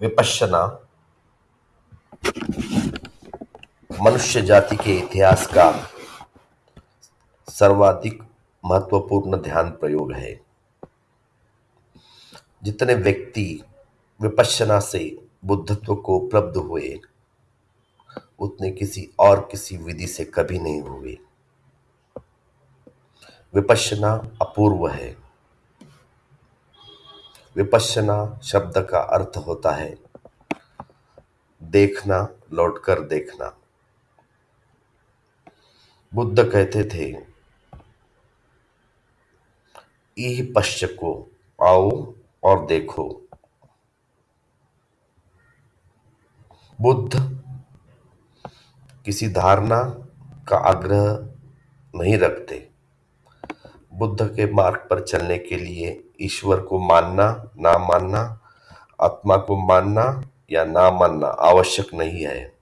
विपश्यना। मनुष्य जाति के इतिहास का सर्वाधिक महत्वपूर्ण ध्यान प्रयोग है। जितने व्यक्ति विपश्यना से बुद्धत्व को उपलब्ध हुए, उतने किसी और किसी विधि से कभी नहीं हुए। विपश्यना अपूर्व है। विपश्यना शब्द का अर्थ होता है, देखना, लौटकर देखना। बुद्ध कहते थे इह पश्च को आओ और देखो। बुद्ध किसी धारणा का आग्रह नहीं रखते। बुद्ध के मार्ग पर चलने के लिए ईश्वर को मानना, ना मानना, आत्मा को मानना या ना मानना आवश्यक नहीं है।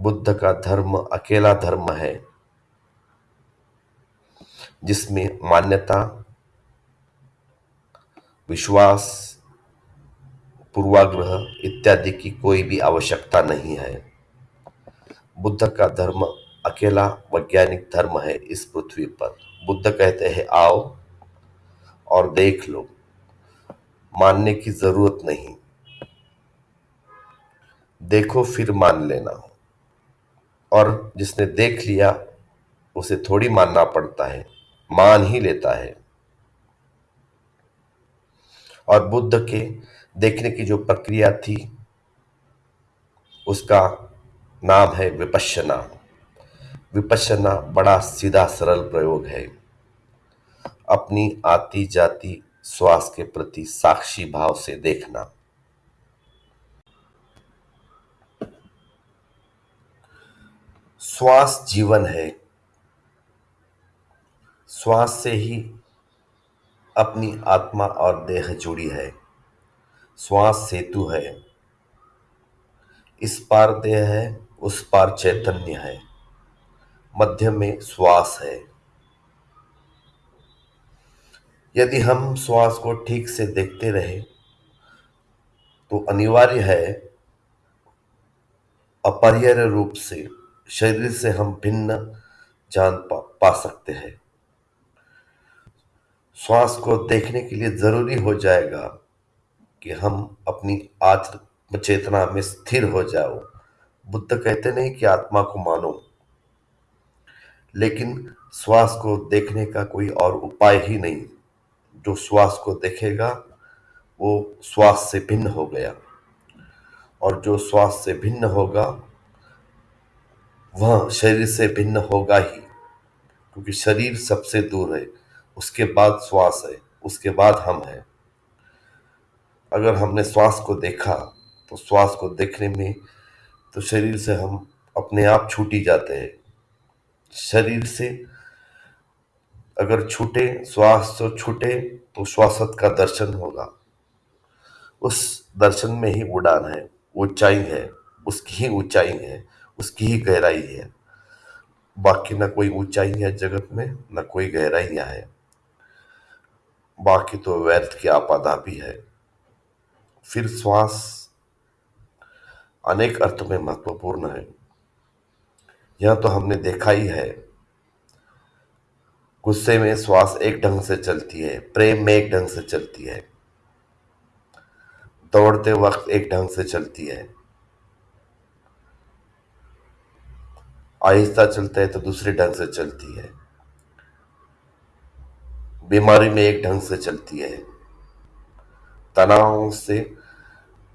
बुद्ध का धर्म अकेला धर्म है, जिसमें मान्यता, विश्वास, पूर्वाग्रह इत्यादि की कोई भी आवश्यकता नहीं है। बुद्ध का धर्म अकेला वैज्ञानिक धर्म है इस पृथ्वी पर। बुद्ध कहते हैं, आओ और देख लो। मानने की ज़रूरत नहीं। देखो, फिर मान लेना। और जिसने देख लिया, उसे थोड़ी मानना पड़ता है। मान ही लेता है। और बुद्ध के देखने की जो प्रक्रिया थी, उसका नाम है विपश्यना। विपश्यना बड़ा सीधा सरल प्रयोग है। अपनी आती जाती श्वास के प्रति साक्षी भाव से देखना। श्वास जीवन है। श्वास से ही अपनी आत्मा और देह जुड़ी है। श्वास सेतु है। इस पार देह है, उस पार चैतन्य है। मध्य में श्वास है। यदि हम श्वास को ठीक से देखते रहे तो अनिवार्य है अपरिहार्य रूप से शरीर से हम भिन्न जान पा, पा सकते हैं। श्वास को देखने के लिए ज़रूरी हो जाएगा कि हम अपनी आत्म चेतना में स्थिर हो जाओ। बुद्ध कहते नहीं कि आत्मा को मानो। लेकिन श्वास को देखने का कोई और उपाय ही नहीं। जो श्वास को देखेगा, वो श्वास से भिन्न हो गया। और जो श्वास से भिन्न होगा, वह शरीर से भिन्न होगा ही, क्योंकि शरीर सबसे दूर है। उसके बाद श्वास है, उसके बाद हम हैं। अगर हमने श्वास को देखा तो श्वास को देखने में तो शरीर से हम अपने आप छूटी जाते हैं। शरीर से। अगर छूटे, श्वास तो छूटे तो श्वासत का दर्शन होगा। उस दर्शन में ही उड़ान है, ऊंचाई है, उसकी ही ऊंचाई है, उसकी ही गहराई है। बाकी ना कोई ऊंचाई है जगत में, न कोई गहराइयाँ है। बाकी तो व्यर्थ की आपादा भी है। फिर श्वास अनेक अर्थ में महत्वपूर्ण है। यह तो हमने देखा ही है। गुस्से में श्वास एक ढंग से चलती है, प्रेम में एक ढंग से चलती है। दौड़ते वक्त एक ढंग से चलती है। आहिस्ता चलता है तो दूसरे ढंग से चलती है। बीमारी में एक ढंग से चलती है। तनाव से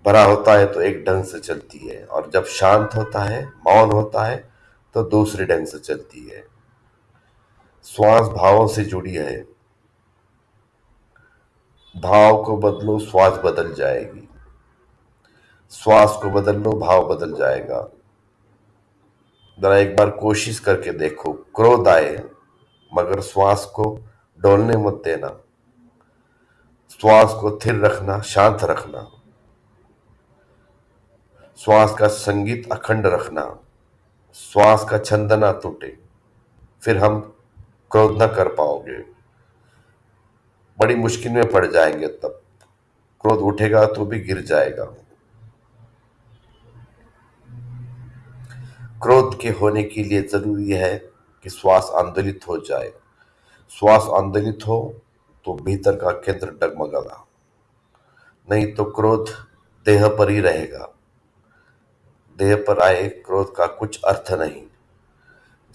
भरा होता है तो एक ढंग से चलती है और जब शांत होता है, मौन होता है तो दूसरे ढंग से चलती है। श्वास भावों से जुड़ी है। भाव को बदलो, श्वास बदल जाएगी। श्वास को बदल लो भाव बदल जाएगा। जरा एक बार कोशिश करके देखो। क्रोध आए, मगर श्वास को डोलने मत देना। श्वास को स्थिर रखना, शांत रखना। श्वास का संगीत अखंड रखना। श्वास का छंद ना टूटे, फिर हम क्रोध न कर पाओगे। बड़ी मुश्किल में पड़ जाएँगे तब। क्रोध उठेगा तो भी गिर जाएगा। क्रोध के होने के लिए ज़रूरी है कि श्वास आंदोलित हो जाए। श्वास आंदोलित हो तो भीतर का केंद्र डगमगा नहीं तो क्रोध देह पर ही रहेगा। देह पर आए क्रोध का कुछ अर्थ नहीं।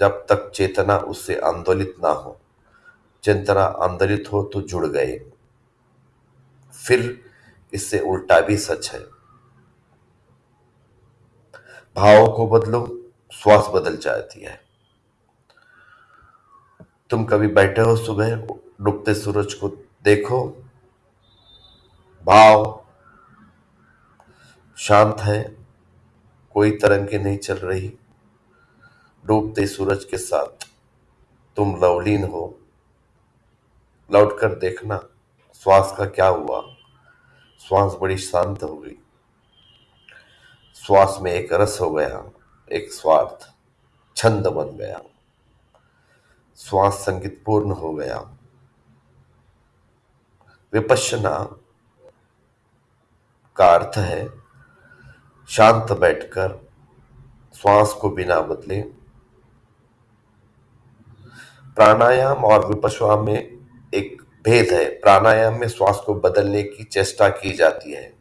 जब तक चेतना उससे आंदोलित ना हो, चेतना आंदोलित हो तो जुड़ गए। फिर इससे उल्टा भी सच है। भावों को बदलो, श्वास बदल जाती है। तुम कभी बैठे हो सुबह, डूबते सूरज को देखो, भाव शांत है कोई तरंगे नहीं चल रही। डूबते सूरज के साथ तुम लवलीन हो। लौटकर देखना श्वास का क्या हुआ। श्वास बड़ी शांत हो गई। श्वास में एक रस हो गया, एक स्वार्थ, छंद बन गया। श्वास संगीत पूर्ण हो गया। विपश्यना का अर्थ है शांत बैठकर श्वास को बिना बदले प्राणायाम और विपश्वा में एक भेद है। प्राणायाम में श्वास को बदलने की चेष्टा की जाती है।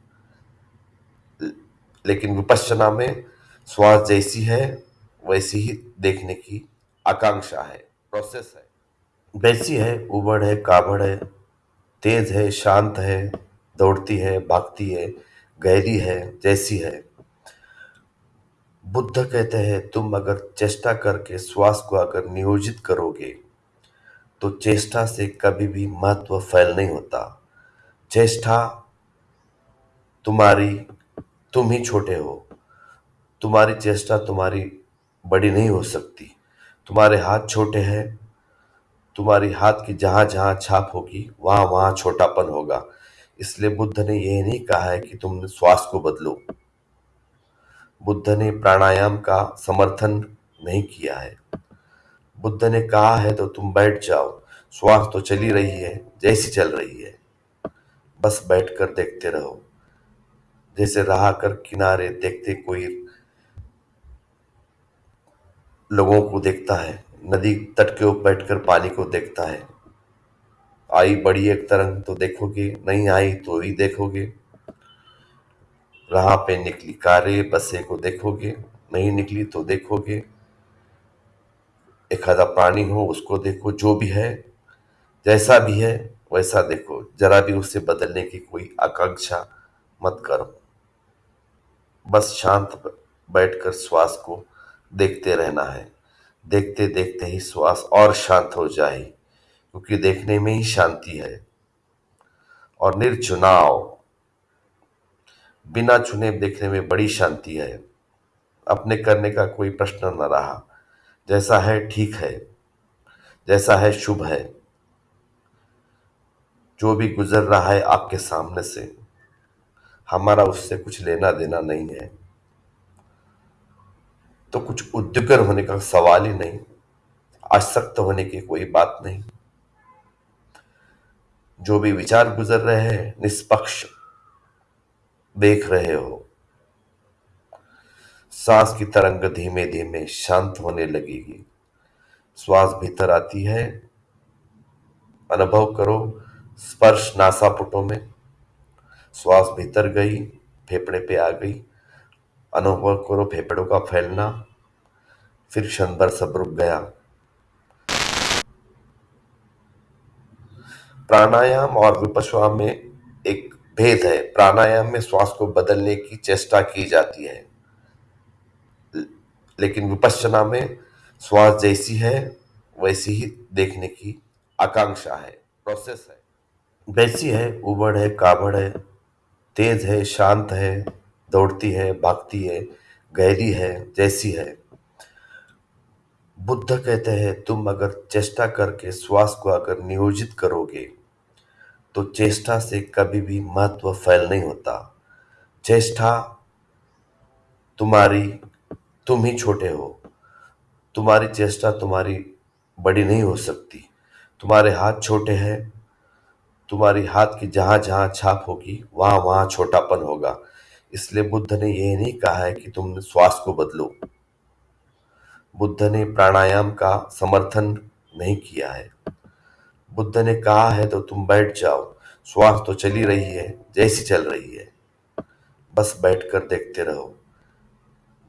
लेकिन विपश्यना में श्वास जैसी है, वैसी ही देखने की आकांक्षा है। प्रोसेस है। वैसी है, उबड़ है, काबड़ है, तेज है, शांत है, दौड़ती है, भागती है, गहरी है, जैसी है। बुद्ध कहते हैं, तुम अगर चेष्टा करके श्वास को अगर नियोजित करोगे तो चेष्टा से कभी भी महत्व फैल नहीं होता। चेष्टा तुम्हारी, तुम ही छोटे हो। तुम्हारी चेष्टा तुम्हारी बड़ी नहीं हो सकती। तुम्हारे हाथ छोटे हैं, तुम्हारी हाथ की जहाँ जहाँ छाप होगी, वहाँ वहाँ छोटापन होगा। इसलिए बुद्ध ने यह नहीं कहा है कि तुम श्वास को बदलो। बुद्ध ने प्राणायाम का समर्थन नहीं किया है। बुद्ध ने कहा है तो तुम बैठ जाओ। श्वास तो चली रही है, जैसी चल रही है। बस बैठकर देखते रहो। जैसे रहा कर किनारे देखते कोई लोगों को देखता है। नदी तट के ऊपर बैठकर पानी को देखता है। आई बड़ी एक तरंग तो देखोगे, नहीं आई तो ही देखोगे। राह पे निकली, कारे, बसे को देखोगे, नहीं निकली तो देखोगे। एक आधा प्राणी हो, उसको देखो, जो भी है, जैसा भी है, वैसा देखो। जरा भी उसे बदलने की कोई आकांक्षा मत करो। बस शांत बैठकर श्वास को देखते रहना है। देखते देखते ही श्वास और शांत हो जाए, क्योंकि देखने में ही शांति है। और निर्चुनाव बिना चुने देखने में बड़ी शांति है। अपने करने का कोई प्रश्न न रहा। जैसा है ठीक है। जैसा है शुभ है। जो भी गुजर रहा है आपके सामने से। हमारा उससे कुछ लेना देना नहीं है। तो कुछ उद्योगर होने का सवाल ही नहीं। आसक्त होने की कोई बात नहीं। जो भी विचार गुजर रहे हैं, निष्पक्ष देख रहे हो। सांस की तरंग धीमे धीमे शांत होने लगेगी। श्वास भीतर आती है। अनुभव करो स्पर्श नासापुटों में। श्वास भीतर गई, फेफड़े पे आ गई। अनुभव करो फेफड़ों का फैलना। फिर क्षण भर सब रुक गया। प्राणायाम और विपश्वा में एक भेद है। प्राणायाम में श्वास को बदलने की चेष्टा की जाती है। लेकिन विपश्चना में श्वास जैसी है, वैसी ही देखने की आकांक्षा है। प्रोसेस है। वैसी है, उबड़ है, काबड़ है, तेज है, शांत है, दौड़ती है, भागती है, गहरी है, जैसी है। बुद्ध कहते हैं, तुम अगर चेष्टा करके श्वास को अगर नियोजित करोगे तो चेष्टा से कभी भी महत्व फैल नहीं होता। चेष्टा, तुम्हारी, तुम ही छोटे हो। तुम्हारी चेष्टा तुम्हारी बड़ी नहीं हो सकती। तुम्हारे हाथ छोटे हैं, तुम्हारी हाथ की जहाँ जहाँ छाप होगी, वहाँ वहाँ छोटापन होगा। इसलिए बुद्ध ने यह नहीं कहा है कि तुम श्वास को बदलो। बुद्ध ने प्राणायाम का समर्थन नहीं किया है। बुद्ध ने कहा है तो तुम बैठ जाओ। श्वास तो चली रही है, जैसी चल रही है। बस बैठकर देखते रहो।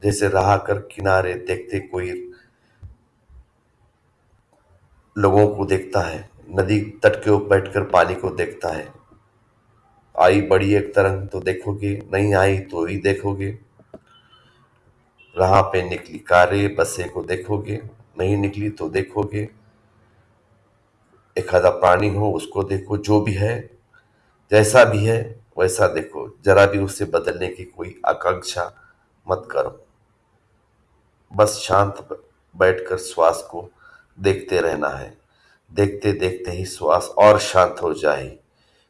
जैसे रहा कर किनारे देखते कोई लोगों को देखता है। नदी तट के ऊपर बैठकर पानी को देखता है। आई बड़ी एक तरंग तो देखोगे, नहीं आई तो ही देखोगे। राह पे निकली कारे, बसे को देखोगे, नहीं निकली तो देखोगे। आधा प्राणी हो, उसको देखो, जो भी है, जैसा भी है, वैसा देखो। जरा भी उसे बदलने की कोई आकांक्षा मत करो। बस शांत बैठकर श्वास को देखते रहना है। देखते देखते ही श्वास और शांत हो जाए,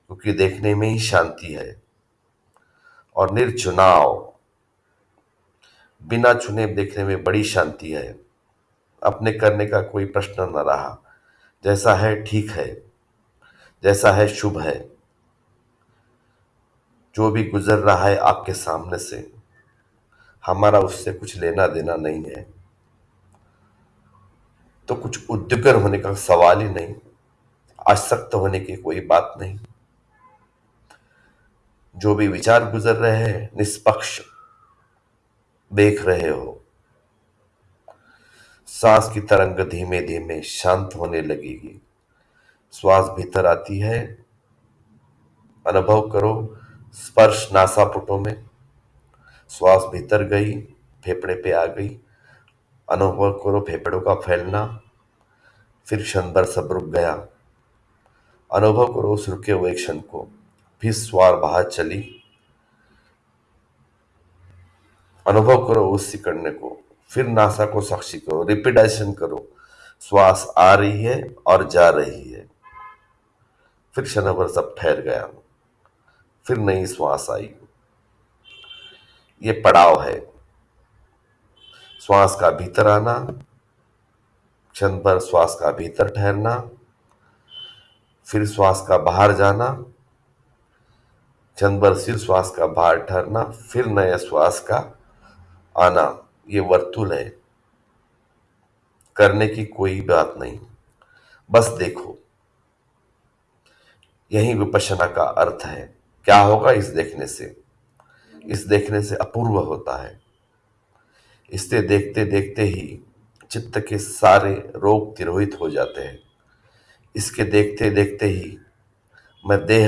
क्योंकि देखने में ही शांति है। और निर्चुनाव बिना चुने देखने में बड़ी शांति है। अपने करने का कोई प्रश्न न रहा। जैसा है ठीक है, जैसा है शुभ है। जो भी गुजर रहा है आपके सामने से, हमारा उससे कुछ लेना देना नहीं है। तो कुछ उद्योगर होने का सवाल ही नहीं, आसक्त होने की कोई बात नहीं। जो भी विचार गुजर रहे हैं, निष्पक्ष देख रहे हो सांस की तरंग धीमे धीमे शांत होने लगेगी। श्वास भीतर आती है। अनुभव करो स्पर्श नासापुटों में। श्वास भीतर गई, फेफड़े पे आ गई। अनुभव करो फेफड़ों का फैलना। फिर क्षण भर सब रुक गया। अनुभव करो उस रुके हुए क्षण को। फिर स्वार बाहर चली। अनुभव करो उस सिकड़ने को। फिर नासा को साक्षी करो रिपीटाइजेशन करो। श्वास आ रही है और जा रही है। फिर क्षण भर सब ठहर गया। फिर नई श्वास आई। ये पड़ाव है। श्वास का भीतर आना, क्षण भर श्वास का भीतर ठहरना, फिर श्वास का बाहर जाना, क्षण भर सिर श्वास का बाहर ठहरना, फिर नया श्वास का आना। ये वर्तुल है। करने की कोई बात नहीं। बस देखो। यही विपशना का अर्थ है। क्या होगा इस देखने से? इस देखने से अपूर्व होता है। इससे देखते देखते ही चित्त के सारे रोग तिरोहित हो जाते हैं। इसके देखते देखते ही मैं देह